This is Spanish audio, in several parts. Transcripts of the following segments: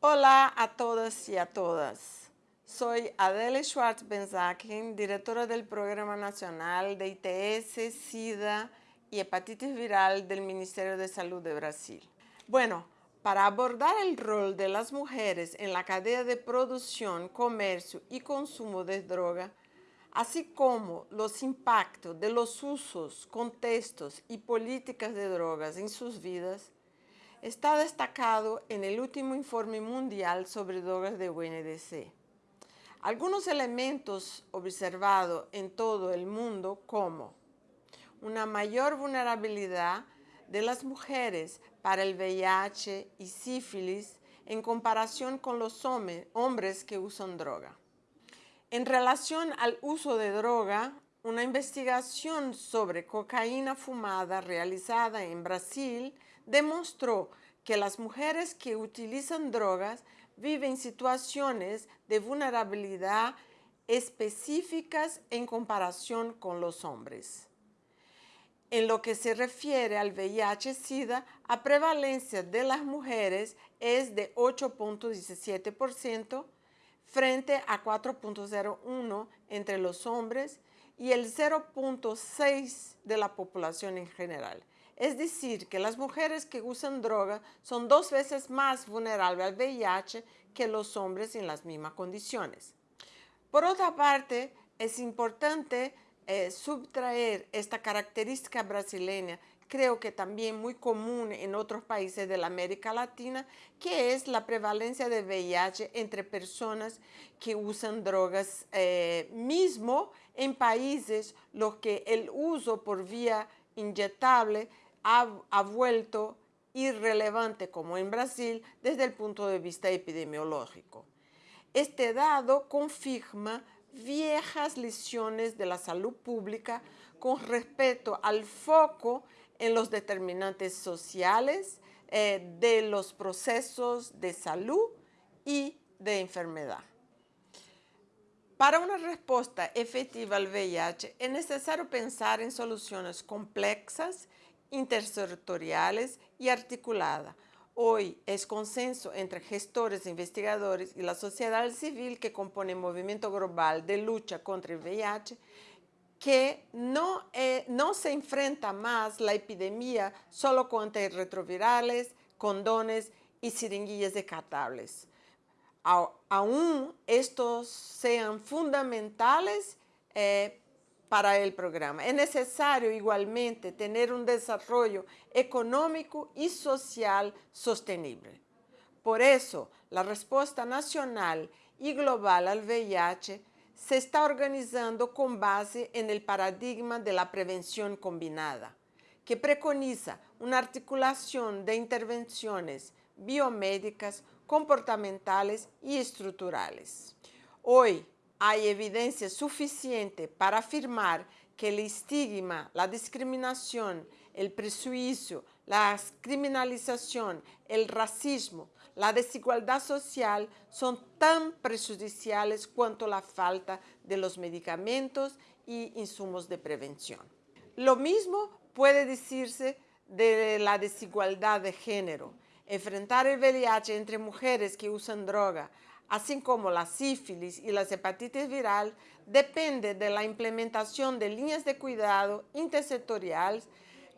Hola a todas y a todas. Soy Adele Schwartz Benzaken, directora del Programa Nacional de ITS, SIDA y Hepatitis Viral del Ministerio de Salud de Brasil. Bueno, para abordar el rol de las mujeres en la cadena de producción, comercio y consumo de droga, así como los impactos de los usos, contextos y políticas de drogas en sus vidas, está destacado en el último informe mundial sobre drogas de UNDC. Algunos elementos observados en todo el mundo como una mayor vulnerabilidad de las mujeres para el VIH y sífilis en comparación con los hombres que usan droga. En relación al uso de droga, una investigación sobre cocaína fumada realizada en Brasil demostró que las mujeres que utilizan drogas viven situaciones de vulnerabilidad específicas en comparación con los hombres. En lo que se refiere al VIH-Sida, la prevalencia de las mujeres es de 8.17% frente a 4.01% entre los hombres y el 0.6% de la población en general. Es decir, que las mujeres que usan droga son dos veces más vulnerables al VIH que los hombres en las mismas condiciones. Por otra parte, es importante eh, subtraer esta característica brasileña, creo que también muy común en otros países de la América Latina, que es la prevalencia de VIH entre personas que usan drogas, eh, mismo en países los que el uso por vía inyectable ha, vuelto irrelevante como en Brasil desde el punto de vista epidemiológico. Este dado confirma viejas lecciones de la salud pública con respecto al foco en los determinantes sociales eh, de los procesos de salud y de enfermedad. Para una respuesta efectiva al VIH es necesario pensar en soluciones complejas, intersectoriales y articuladas, Hoy es consenso entre gestores, investigadores y la sociedad civil que compone el movimiento global de lucha contra el VIH que no, eh, no se enfrenta más la epidemia solo con antirretrovirales, condones y siringuillas descartables. Aún estos sean fundamentales eh, para el programa. Es necesario igualmente tener un desarrollo económico y social sostenible. Por eso, la respuesta nacional y global al VIH se está organizando con base en el paradigma de la prevención combinada, que preconiza una articulación de intervenciones biomédicas, comportamentales y estructurales. Hoy, hay evidencia suficiente para afirmar que el estigma, la discriminación, el prejuicio, la criminalización, el racismo, la desigualdad social son tan prejudiciales cuanto la falta de los medicamentos y insumos de prevención. Lo mismo puede decirse de la desigualdad de género. Enfrentar el VIH entre mujeres que usan droga así como la sífilis y las hepatitis viral, depende de la implementación de líneas de cuidado intersectoriales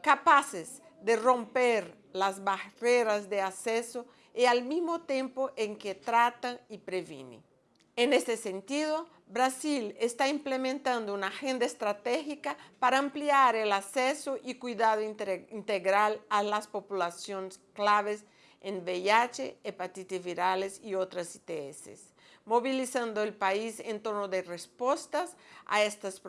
capaces de romper las barreras de acceso y al mismo tiempo en que tratan y previenen. En este sentido, Brasil está implementando una agenda estratégica para ampliar el acceso y cuidado integral a las poblaciones claves en VIH, hepatitis virales y otras ITS, movilizando el país en torno de respuestas a estas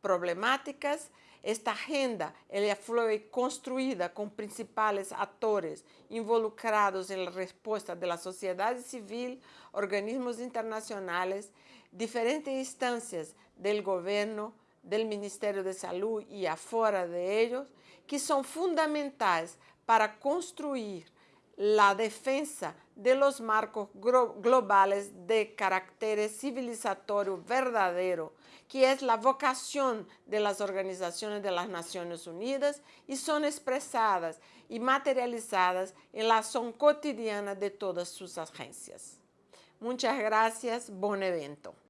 problemáticas. Esta agenda ella fue construida con principales actores involucrados en la respuesta de la sociedad civil, organismos internacionales, diferentes instancias del gobierno, del Ministerio de Salud y afuera de ellos, que son fundamentales para construir la defensa de los marcos globales de carácter civilizatorio verdadero, que es la vocación de las organizaciones de las Naciones Unidas y son expresadas y materializadas en la acción cotidiana de todas sus agencias. Muchas gracias, buen evento.